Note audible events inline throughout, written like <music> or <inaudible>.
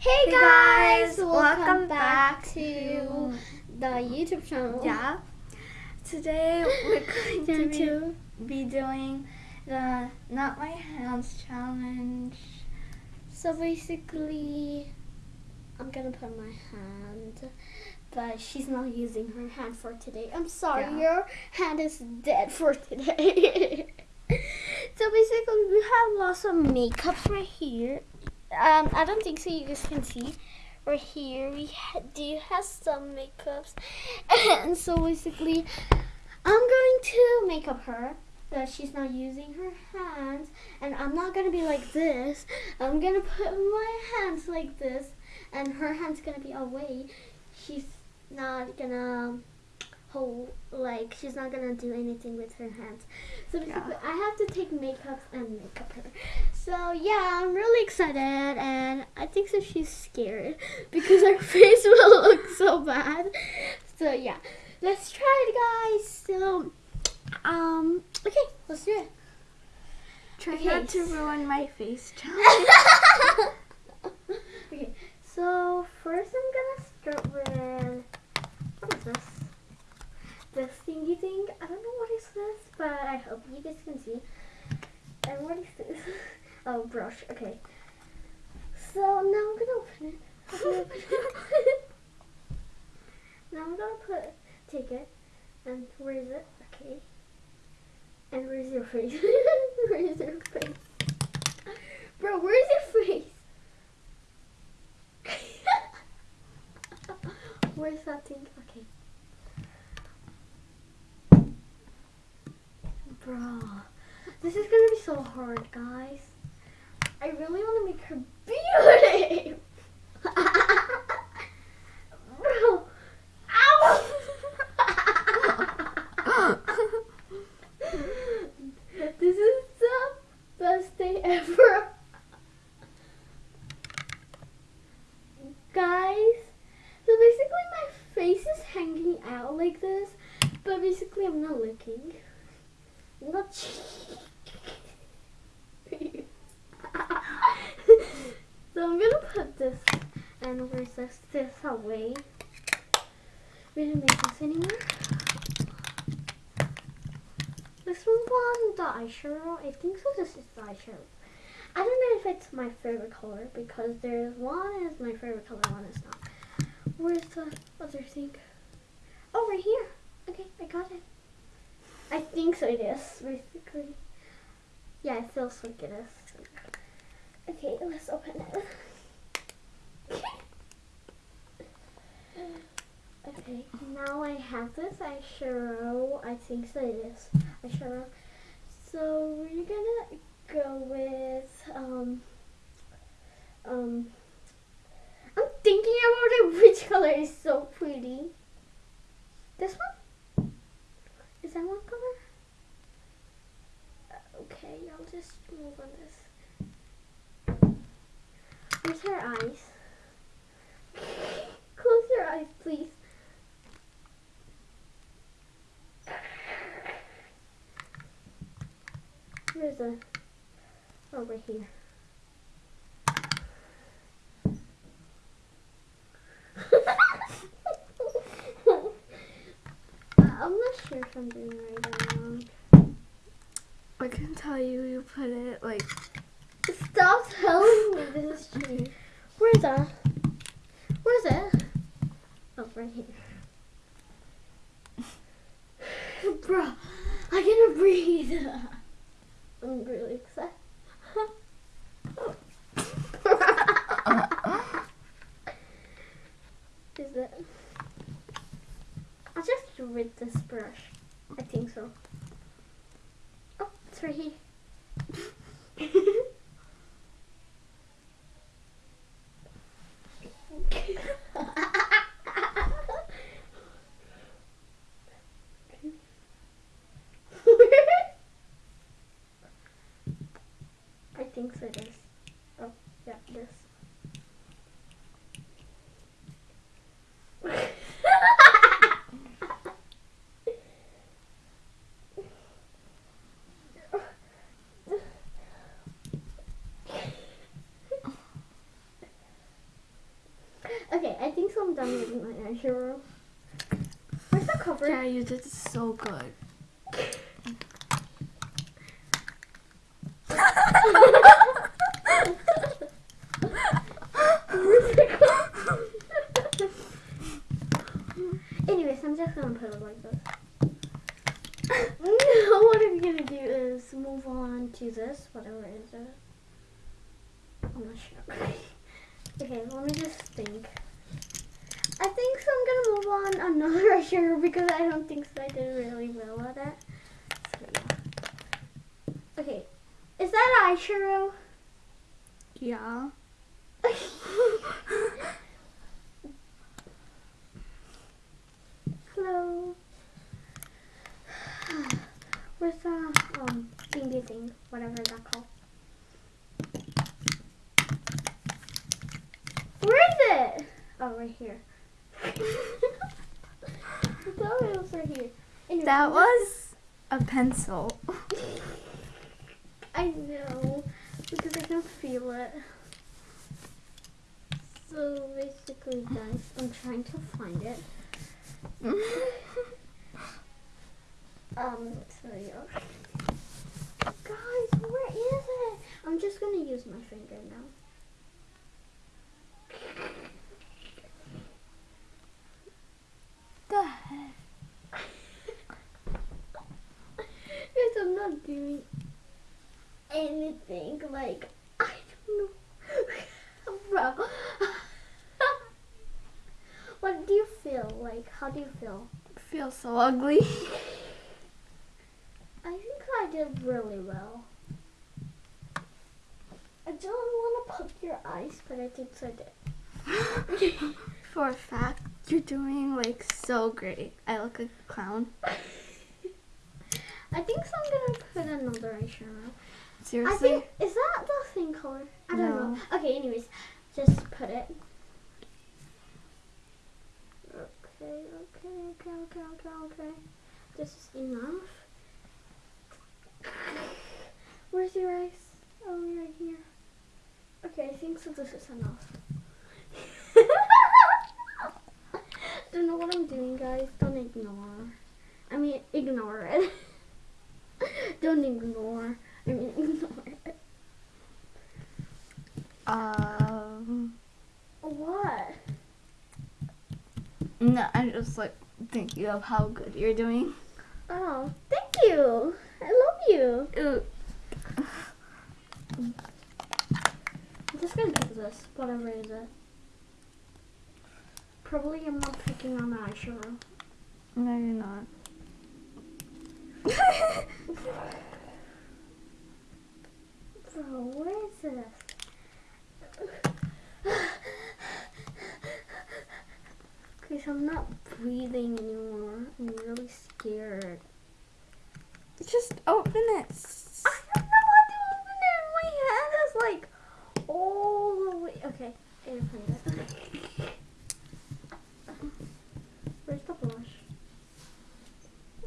Hey, guys, welcome, welcome back, back to the YouTube channel. Yeah. Today we're <laughs> going to be, be doing the Not My Hands challenge. So basically, I'm gonna put my hand, but she's not using her hand for today. I'm sorry, Yeah. your hand is dead for today. <laughs> so basically, we have lots of makeups right here. Um, I don't think so. You guys can see. Right here, we ha- do have some makeups, <laughs> and so basically, I'm going to make up her that she's not using her hands, and I'm not gonna be like this. I'm gonna put my hands like this, and her hand's gonna be away. She's not gonna hold like she's not gonna do anything with her hands. So basically, I have to take makeup and make up her. So yeah, I'm really excited, and I think so she's scared <laughs> because her <laughs> face will look so bad. So yeah, let's try it, guys. So um, okay, let's do it. Try Okay. not to ruin my face <laughs> okay, so first I'm gonna start with what is this? This thingy thing. I don't know what is this, but I hope you guys can see. And what is this? <laughs> Oh, brush. Okay. So now I'm gonna open it. <laughs> Now I'm gonna put take it and where is it? Okay. And where's your face? <laughs> where is your face? Bro, where's your face? Where's that thing? Okay. Bro, this is gonna be so hard, guys. I really want to make her beauty. Bro, ow! this is the best day ever. Guys, so basically my face is hanging out like this, but basically I'm not looking. I'm not So I'm gonna put this and where's this this away. We didn't make this anymore. This one's on the eyeshadow. I think so this is the eyeshadow. I don't know if it's my favorite color because there's one is my favorite color, one is not. Where's the other thing? Oh, right here. Okay, I got it. I think so it is, basically. Yeah, it feels like it is. Okay, let's open it. Okay, now I have this eyeshadow. I think so it is eyeshadow. So we're gonna go with um um I'm thinking about it <laughs> which color is so pretty. This one? Is that one color? Uh, okay, I'll just move on this. Where's her eyes? Close your eyes, please. Oh, right here. Uh, I'm not sure if I'm doing right or wrong. I can tell you, you put it like. Stop telling me this is true. Where's that? Where's it? Oh, right here. <laughs> Bro, I can't breathe. <laughs> I'm really excited. Is it? I'll just rid this brush. I think so. Oh, it's right here. I think so it is. Oh, yeah, this. Using my eyeshadow. Where's the cover? Yeah, you did so good. Anyways, I'm just gonna put it like this. now <laughs> what I'm gonna do is move on to this, whatever it is. I'm not sure. <laughs> okay, let me just think. I think so I'm gonna move on another <laughs> eyeshadow because I don't think so I did really well at it. So yeah. Okay. Is that eyeshadow? Yeah. <laughs> Hello. <sighs> Where's the um thingy thing, whatever that called? Where is it? Oh, right here. That was a pencil. <laughs> I know because I can feel it. So basically, guys, I'm trying to find it. <laughs> Um, so yeah. Guys, where is it? I'm just gonna use my finger now. the heck? Guys, I'm not doing anything. Like, I don't know. Bro. what do you feel? Like, how do you feel? Feels so ugly. <laughs> I think I did really well. I don't want to poke your eyes, but I think so I did. <laughs> For a fact, you're doing like so great. I look like a clown. <laughs> I think so I'm gonna put another eyeshadow. I Seriously? think is that the same color? I don't No. know. Okay, anyways, just put it. Okay, okay, okay, okay, okay, okay. This is enough. <sighs> Where's your eyes? Oh, right here. Okay, I think so. This is enough. <laughs> don't know what I'm doing, guys. Don't ignore. I mean, ignore it. <laughs> don't ignore. I mean, <laughs> ignore it. Um. What? No, I'm just like thinking of how good you're doing. Oh, thank you. I love you. Ooh. I'm just gonna pick this, whatever it is. Probably I'm not picking on the eyeshadow. No, you're not. <laughs> Bro, where is this? Okay, so I'm not breathing anymore. I'm really scared. Just open it. I don't know how to open it. My hand is like all the way. Okay, I gotta find it. Where's the blush?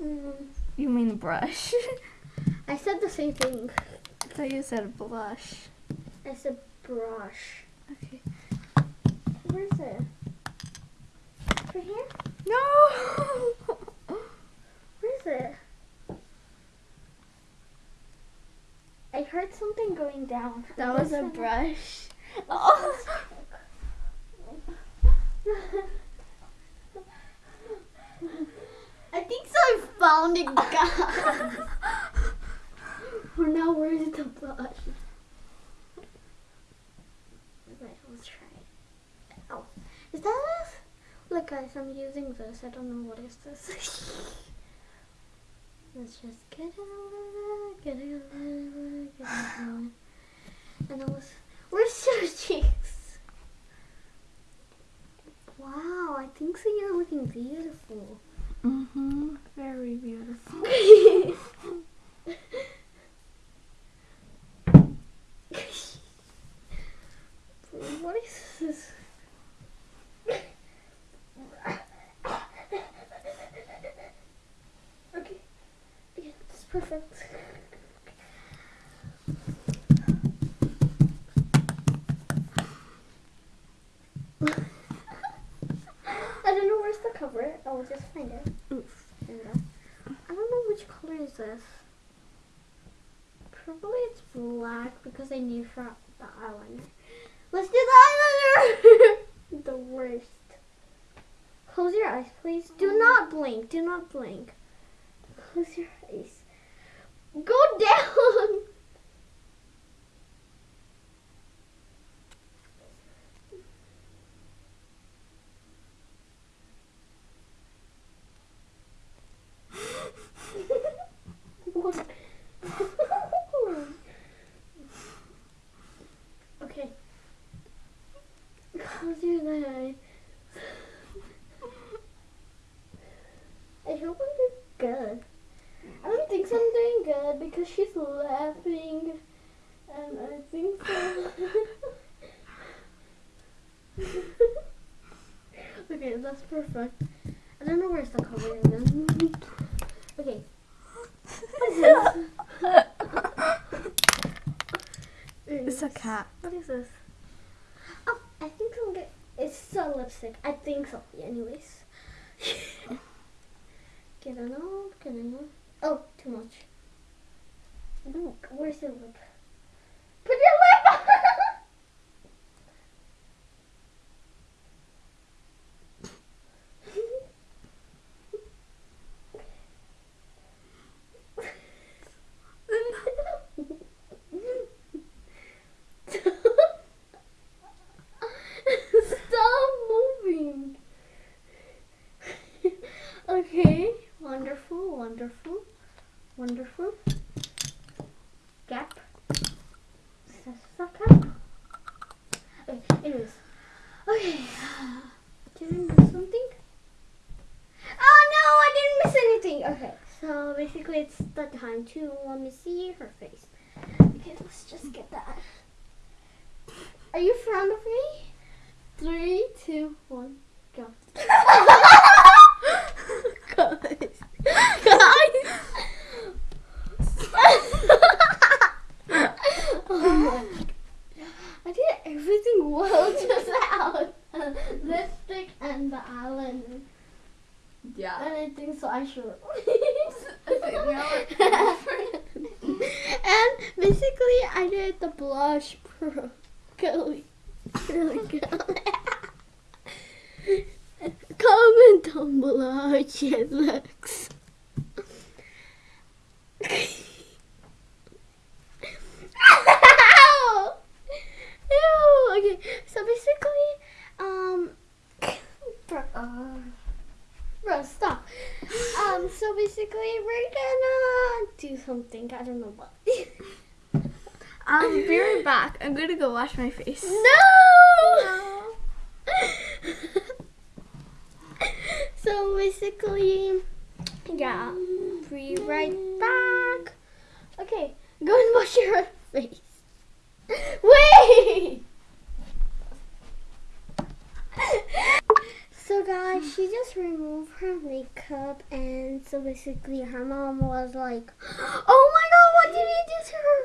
Mm, You mean brush? <laughs> I said the same thing. I thought you said blush. I said brush. Okay. Where's it? Here? No. <laughs> Where is it? I heard something going down. that was a brush. Oh. <laughs> I think so. I found it, guys. <laughs> For now, where is the blush? Wait, let's try it. Oh, is that? Look, guys, I'm using this. I don't know what is this. <laughs> let's just get it over, get it over, get it over. And I was, where's <laughs> your cheeks? Wow, I think so. You're looking beautiful. Mhm. Very beautiful. <laughs> what is this? Okay. Okay, that's perfect. cover it. I'll just find it. Oof. There we go. I don't know which color is this. Probably it's black because I need for the eyeliner. Let's do the eyeliner! <laughs> the worst. Close your eyes, please. Do mm-hmm. not blink. Do not blink. Close your eyes. Go down! <laughs> What? okay. Close your eyes. I hope I'm doing good. I don't think I'm doing good because she's laughing. And I think so. okay, that's perfect. I don't know where's the cover again. okay. What is this? It's a cat. What is this? Oh, I think I'm get. It's a lipstick. I think so. Anyways. <laughs> get it off. Get it off. Oh, too much. Ooh, where's your lip? Put your lip on! Stop moving. okay, wonderful, wonderful, wonderful. Gap. Second. Okay, anyways. Okay. Did I miss something? Oh no, I didn't miss anything. Okay, so basically it's the time to let me see her face. Okay, let's just get that. Are you front of me? Three, two, one, go. <laughs> Guys. oh <laughs> my I did everything well just out. <laughs> Lipstick and the. Yeah. And I think so I should. <laughs> and basically I did the blush pro really, really good. <laughs> Comment down below how it looks. <laughs> Okay, so basically, um, bro, bro, stop. Um, so basically, we're gonna do something. I don't know what. I'll <laughs> um, be right back. I'm gonna go wash my face. no! <laughs> so basically, yeah, be right back. Okay, go and wash your <laughs> face. Wait! So guys, she just removed her makeup and so basically her mom was like, Oh my god, what did you do to her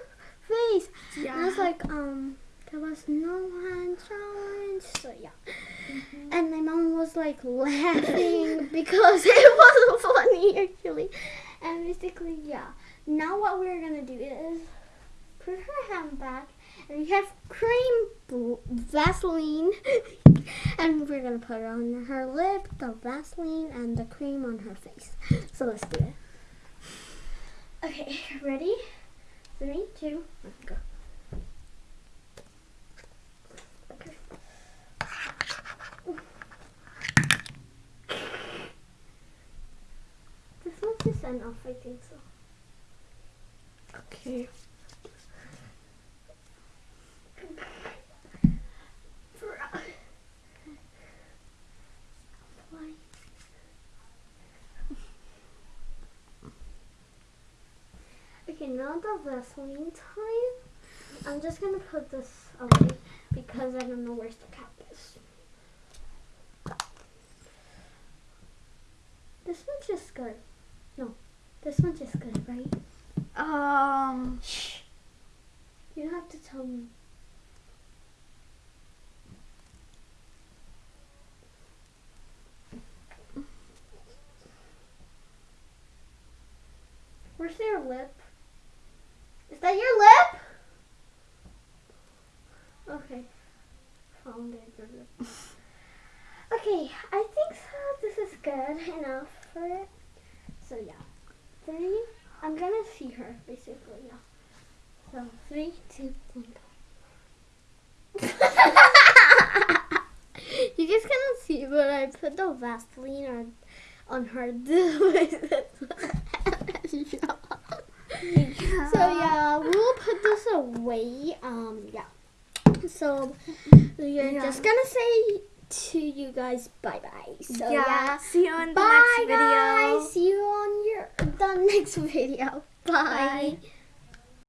face? And I was like, um, there was no hand challenge. So yeah. And my mom was like laughing <laughs> because it wasn't <laughs> funny actually. And basically, yeah. Now what we're gonna do is put her hand back and we have cream Vaseline <laughs> and we're gonna put on her lip, the Vaseline and the cream on her face. So let's do it. Okay, ready? Three, two, one, go. Okay. This one's just enough, I think so. Okay. Okay, now the Vaseline time. I'm just gonna put this away because I don't know where the cap is. This one's just good. No, this one's just good, right? Um. Shh. You have to tell me. Where's their lip? Three, two, one, go. you guys cannot see, but I put the Vaseline on on her. <laughs> So yeah, we'll put this away. Um, yeah. So we're Yeah. just gonna say to you guys bye bye. So yeah. See you in the Bye next video. guys. See you on your the next video. Bye. Bye.